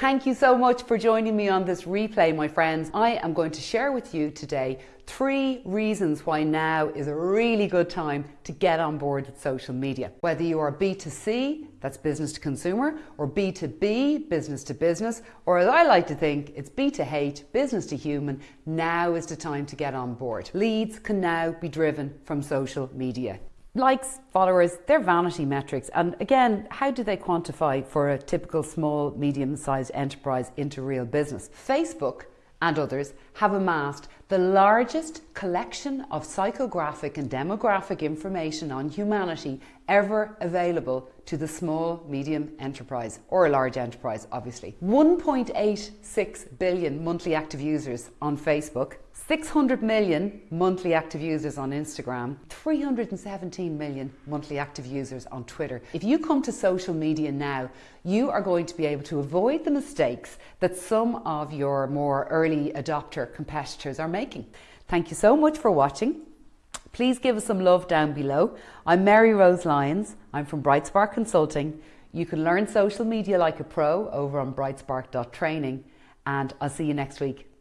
thank you so much for joining me on this replay, my friends. I am going to share with you today three reasons why now is a really good time to get on board with social media. Whether you are B2C, that's business to consumer, or B2B, business to business, or as I like to think, it's B2H, business to human, now is the time to get on board. Leads can now be driven from social media likes, followers, they're vanity metrics. And again, how do they quantify for a typical small, medium sized enterprise into real business? Facebook and others have amassed the largest collection of psychographic and demographic information on humanity ever available to the small, medium enterprise or a large enterprise, obviously. 1.86 billion monthly active users on Facebook, 600 million monthly active users on Instagram, 317 million monthly active users on Twitter. If you come to social media now, you are going to be able to avoid the mistakes that some of your more early adopter competitors are making. Thank you so much for watching. Please give us some love down below. I'm Mary Rose Lyons. I'm from Brightspark Consulting. You can learn social media like a pro over on brightspark.training and I'll see you next week.